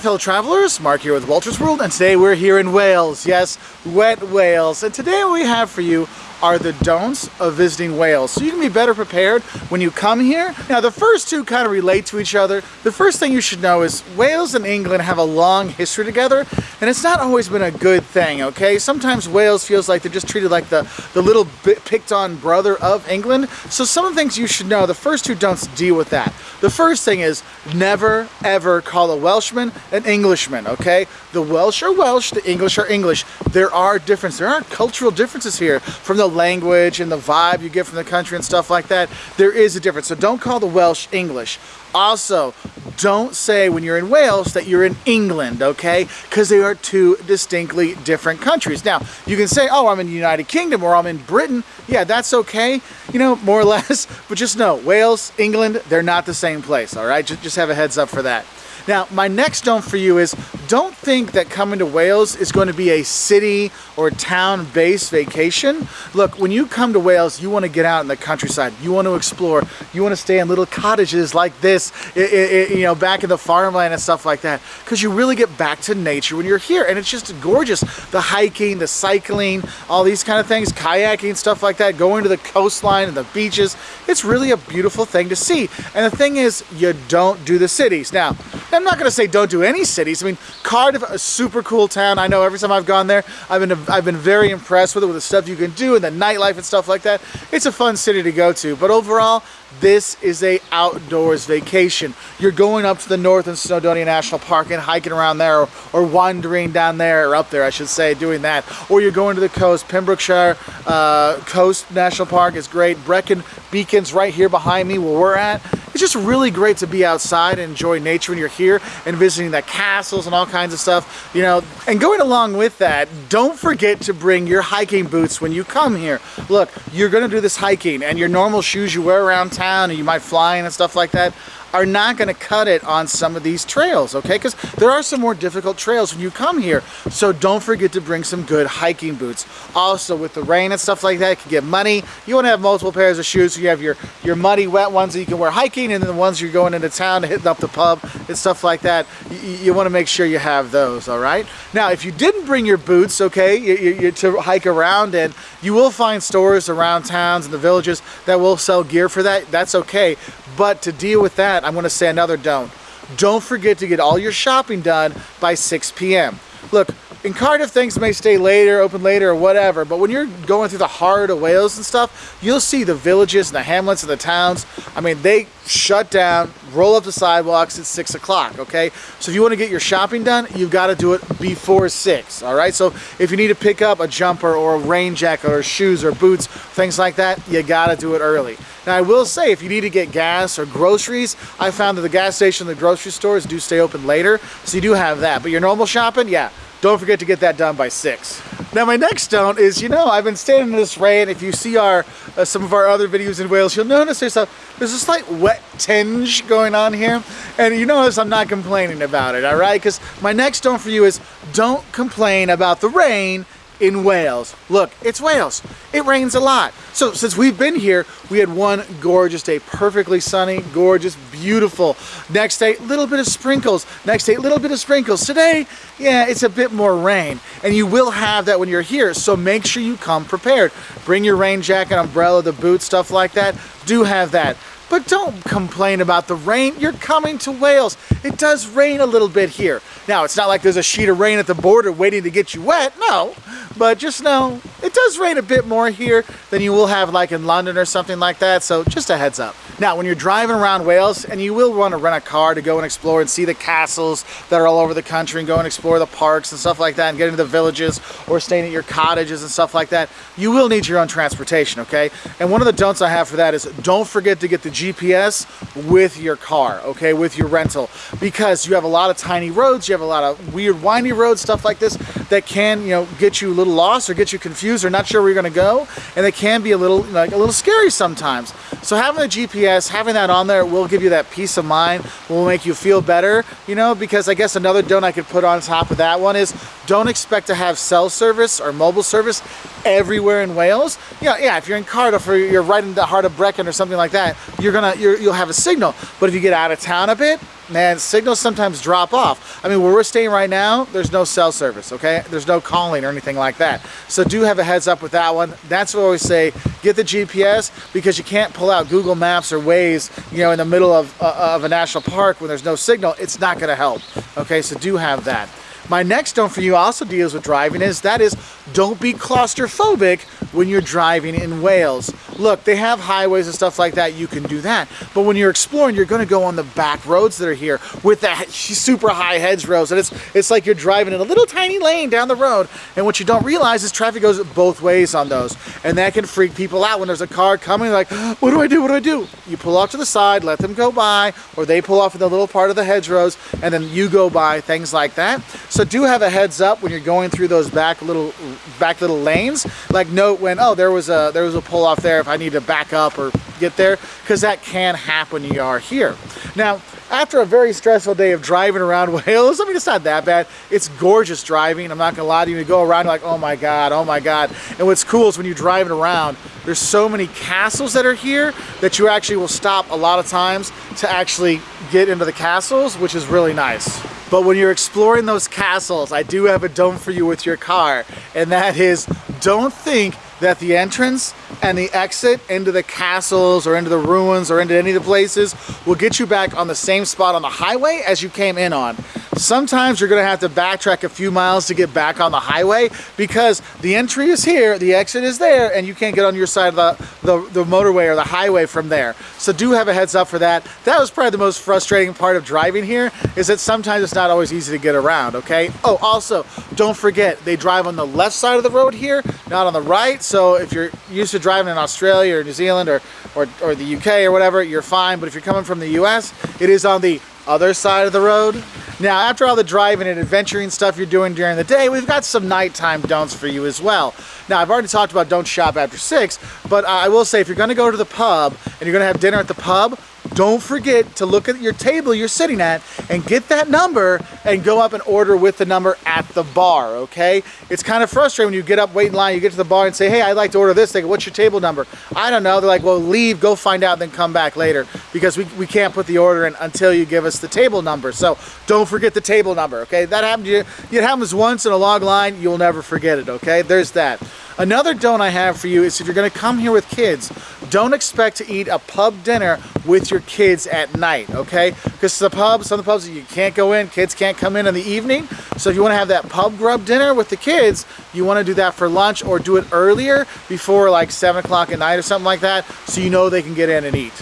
fellow travelers, Mark here with Walter's World, and today we're here in Wales. Yes, wet Wales. And today we have for you are the don'ts of visiting Wales. So you can be better prepared when you come here. Now the first two kind of relate to each other. The first thing you should know is Wales and England have a long history together and it's not always been a good thing, okay? Sometimes Wales feels like they're just treated like the, the little picked on brother of England. So some of the things you should know, the first two don'ts deal with that. The first thing is never ever call a Welshman an Englishman, okay? The Welsh are Welsh, the English are English. There are differences, there are cultural differences here from the language and the vibe you get from the country and stuff like that, there is a difference. So don't call the Welsh English. Also, don't say when you're in Wales that you're in England, okay? Because they are two distinctly different countries. Now, you can say, oh, I'm in the United Kingdom or I'm in Britain. Yeah, that's okay, you know, more or less. But just know, Wales, England, they're not the same place, all right? Just, just have a heads up for that. Now, my next don't for you is don't think that coming to Wales is going to be a city or town-based vacation. Look, when you come to Wales, you want to get out in the countryside. You want to explore. You want to stay in little cottages like this, you know, back in the farmland and stuff like that. Because you really get back to nature when you're here. And it's just gorgeous. The hiking, the cycling, all these kind of things, kayaking, stuff like that, going to the coastline and the beaches. It's really a beautiful thing to see. And the thing is, you don't do the cities. Now, I'm not to say don't do any cities. I mean, Cardiff, is a super cool town. I know every time I've gone there, I've been I've been very impressed with it, with the stuff you can do and the nightlife and stuff like that. It's a fun city to go to. But overall, this is a outdoors vacation. You're going up to the north in Snowdonia National Park and hiking around there or, or, wandering down there or up there, I should say, doing that. Or you're going to the coast. Pembrokeshire uh, Coast National Park is great. Brecon Beacons right here behind me where we're at. It's just really great to be outside and enjoy nature when you're here and visiting the castles and all kinds of stuff, you know. And going along with that, don't forget to bring your hiking boots when you come here. Look, you're gonna do this hiking and your normal shoes you wear around town and you might fly in and stuff like that are not going to cut it on some of these trails, okay? Because there are some more difficult trails when you come here. So don't forget to bring some good hiking boots. Also, with the rain and stuff like that, it can get muddy. You want to have multiple pairs of shoes. So you have your, your muddy, wet ones that you can wear hiking, and then the ones you're going into town to hitting up the pub and stuff like that. You, you want to make sure you have those, all right? Now, if you didn't bring your boots, okay, you, you, to hike around, and you will find stores around towns and the villages that will sell gear for that. That's okay. But to deal with that, I'm going to say another don't. Don't forget to get all your shopping done by 6 p.m. Look, in Cardiff things may stay later, open later or whatever, but when you're going through the heart of Wales and stuff, you'll see the villages and the hamlets and the towns. I mean, they shut down, roll up the sidewalks at six o'clock, okay? So if you want to get your shopping done, you've got to do it before six, all right? So if you need to pick up a jumper or a rain jacket or shoes or boots, things like that, you got to do it early. Now I will say, if you need to get gas or groceries, I found that the gas station and the grocery stores do stay open later, so you do have that. But your normal shopping, yeah, don't forget to get that done by 6. Now my next don't is, you know, I've been standing in this rain. If you see our uh, some of our other videos in Wales, you'll notice there's a, there's a slight wet tinge going on here. And you notice I'm not complaining about it, all right? Because my next don't for you is don't complain about the rain in Wales. Look, it's Wales. It rains a lot. So since we've been here, we had one gorgeous day, perfectly sunny, gorgeous, beautiful. Next day, little bit of sprinkles. Next day, little bit of sprinkles. Today, yeah, it's a bit more rain. And you will have that when you're here, so make sure you come prepared. Bring your rain jacket, umbrella, the boots, stuff like that. Do have that. But don't complain about the rain. You're coming to Wales. It does rain a little bit here. Now, it's not like there's a sheet of rain at the border waiting to get you wet. No. But just know, it does rain a bit more here than you will have like in London or something like that. So just a heads up. Now, when you're driving around Wales, and you will want to rent a car to go and explore and see the castles that are all over the country and go and explore the parks and stuff like that and get into the villages or staying at your cottages and stuff like that, you will need your own transportation, okay? And one of the don'ts I have for that is don't forget to get the GPS with your car, okay, with your rental, because you have a lot of tiny roads, you have a lot of weird windy roads, stuff like this, that can, you know, get you a little lost or get you confused or not sure where you're gonna go, and it can be a little, like, a little scary sometimes. So having the GPS, having that on there will give you that peace of mind, will make you feel better, you know, because I guess another don't I could put on top of that one is don't expect to have cell service or mobile service everywhere in Wales. Yeah, yeah, if you're in Cardiff or you're right in the heart of Brecon or something like that, you're gonna, you will have a signal. But if you get out of town a bit, man, signals sometimes drop off. I mean, where we're staying right now, there's no cell service, okay? There's no calling or anything like that. So do have a heads up with that one. That's what I always say, get the GPS because you can't pull out Google Maps or Waze, you know, in the middle of, uh, of a national park when there's no signal. It's not gonna help, okay? So do have that. My next don't for you also deals with driving is that is don't be claustrophobic when you're driving in Wales. Look, they have highways and stuff like that, you can do that. But when you're exploring, you're gonna go on the back roads that are here with that super high hedgerows. And it's, it's like you're driving in a little tiny lane down the road. And what you don't realize is traffic goes both ways on those. And that can freak people out when there's a car coming, like, what do I do, what do I do? You pull off to the side, let them go by, or they pull off in the little part of the hedgerows, and then you go by, things like that. So do have a heads up when you're going through those back little back little lanes. Like note when, oh, there was a there was a pull off there if I need to back up or get there, because that can happen you are here. Now, after a very stressful day of driving around Wales, I mean, it's not that bad. It's gorgeous driving. I'm not gonna lie to you. You go around like, oh my God, oh my God. And what's cool is when you're driving around, there's so many castles that are here that you actually will stop a lot of times to actually get into the castles, which is really nice. But when you're exploring those castles, I do have a dome for you with your car, and that is don't think that the entrance and the exit into the castles or into the ruins or into any of the places will get you back on the same spot on the highway as you came in on. Sometimes you're gonna have to backtrack a few miles to get back on the highway because the entry is here, the exit is there, and you can't get on your side of the, the, the motorway or the highway from there. So do have a heads up for that. That was probably the most frustrating part of driving here, is that sometimes it's not always easy to get around, okay? Oh, also, don't forget, they drive on the left side of the road here, not on the right, so if you're used to driving in Australia or New Zealand or, or, or the UK or whatever, you're fine, but if you're coming from the US, it is on the other side of the road. Now, after all the driving and adventuring stuff you're doing during the day, we've got some nighttime don'ts for you as well. Now, I've already talked about don't shop after 6, but I will say if you're to go to the pub and you're to have dinner at the pub, don't forget to look at your table you're sitting at and get that number and go up and order with the number at the bar, okay? It's kind of frustrating when you get up, wait in line, you get to the bar and say, hey, I'd like to order this. They go, what's your table number? I don't know. They're like, well, leave, go find out, then come back later because we, we can't put the order in until you give us the table number. So don't forget the table number, okay? That happened to you. It happens once in a long line, you'll never forget it, okay? There's that. Another don't I have for you is if you're gonna come here with kids, don't expect to eat a pub dinner with your kids at night, okay? Because the pubs, some of the pubs, you can't go in, kids can't come in in the evening. So if you wanna have that pub grub dinner with the kids, you wanna do that for lunch or do it earlier before like seven o'clock at night or something like that, so you know they can get in and eat.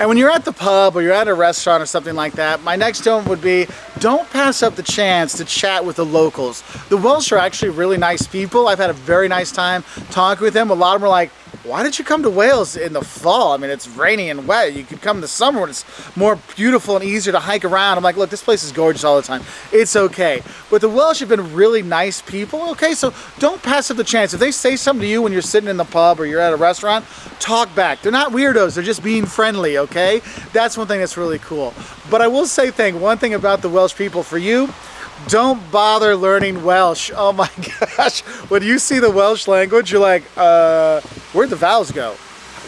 And when you're at the pub or you're at a restaurant or something like that, my next tip would be don't pass up the chance to chat with the locals. The Welsh are actually really nice people. I've had a very nice time talking with them. A lot of them are like, why did you come to Wales in the fall? I mean, it's rainy and wet. You could come in the summer when it's more beautiful and easier to hike around. I'm like, look, this place is gorgeous all the time. It's okay. But the Welsh have been really nice people, okay? So don't pass up the chance. If they say something to you when you're sitting in the pub or you're at a restaurant, talk back. They're not weirdos. They're just being friendly, okay? That's one thing that's really cool. But I will say thing, one thing about the Welsh people for you, don't bother learning Welsh. Oh my gosh. When you see the Welsh language, you're like, uh, where'd the vowels go?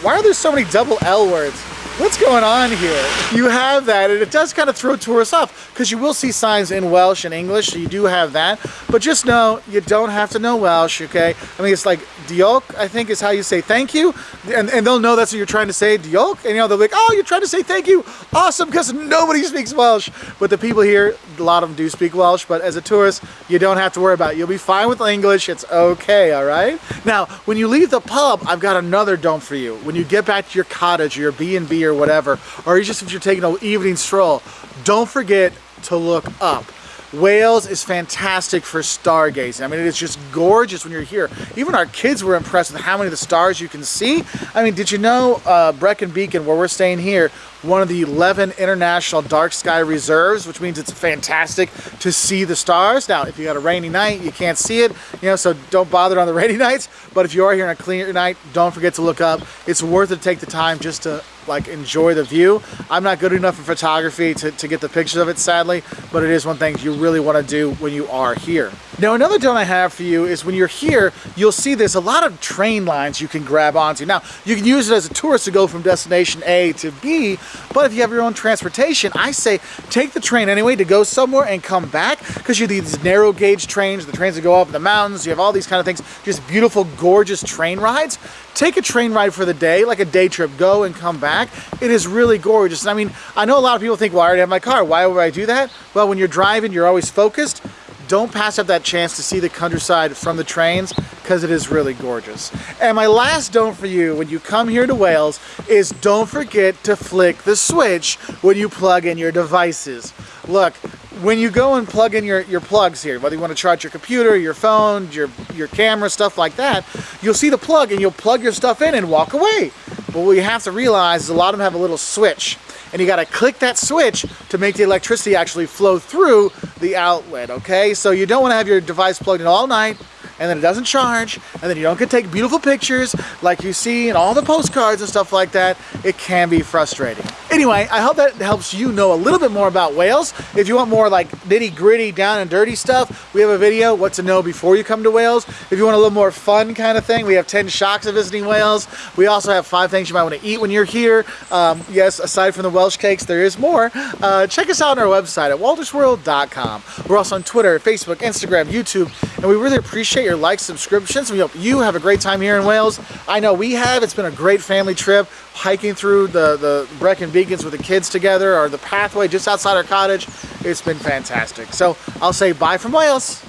Why are there so many double L words? What's going on here? You have that, and it does kind of throw tourists off, because you will see signs in Welsh and English, so you do have that. But just know, you don't have to know Welsh, okay? I mean, it's like diolch, I think is how you say thank you, and, and they'll know that's what you're trying to say, diolch, and you know, they're like, oh, you're trying to say thank you, awesome, because nobody speaks Welsh. But the people here, a lot of them do speak Welsh, but as a tourist, you don't have to worry about it. You'll be fine with English, it's okay, all right? Now, when you leave the pub, I've got another don't for you. When you get back to your cottage or your B&B or whatever, or just if you're taking an evening stroll, don't forget to look up. Wales is fantastic for stargazing. I mean, it is just gorgeous when you're here. Even our kids were impressed with how many of the stars you can see. I mean, did you know uh, Brecon Beacon, where we're staying here, one of the 11 international dark sky reserves, which means it's fantastic to see the stars. Now, if you got a rainy night, you can't see it, you know, so don't bother on the rainy nights. But if you are here on a clear night, don't forget to look up. It's worth it to take the time just to like enjoy the view. I'm not good enough in photography to, to get the pictures of it, sadly, but it is one thing you really want to do when you are here. Now another don't I have for you is when you're here, you'll see there's a lot of train lines you can grab onto. Now, you can use it as a tourist to go from destination A to B, but if you have your own transportation, I say take the train anyway to go somewhere and come back because you have these narrow gauge trains, the trains that go up the mountains, you have all these kind of things, just beautiful, gorgeous train rides. Take a train ride for the day, like a day trip, go and come back. It is really gorgeous. I mean, I know a lot of people think, well, I already have my car. Why would I do that? Well, when you're driving, you're always focused don't pass up that chance to see the countryside from the trains because it is really gorgeous. And my last don't for you when you come here to Wales is don't forget to flick the switch when you plug in your devices. Look, when you go and plug in your, your plugs here, whether you want to charge your computer, your phone, your, your camera, stuff like that, you'll see the plug and you'll plug your stuff in and walk away. But what you have to realize is a lot of them have a little switch and you got to click that switch to make the electricity actually flow through the outlet, okay? So you don't want to have your device plugged in all night and then it doesn't charge, and then you don't get to take beautiful pictures like you see in all the postcards and stuff like that, it can be frustrating. Anyway, I hope that helps you know a little bit more about Wales. If you want more like nitty gritty, down and dirty stuff, we have a video, what to know before you come to Wales. If you want a little more fun kind of thing, we have 10 shocks of visiting Wales. We also have five things you might want to eat when you're here. Um, yes, aside from the Welsh cakes, there is more. Uh, check us out on our website at waltersworld.com. We're also on Twitter, Facebook, Instagram, YouTube, and we really appreciate your likes, subscriptions. We hope you have a great time here in Wales. I know we have. It's been a great family trip, hiking through the, the Brecon Beacons with the kids together, or the pathway just outside our cottage. It's been fantastic. So I'll say bye from Wales.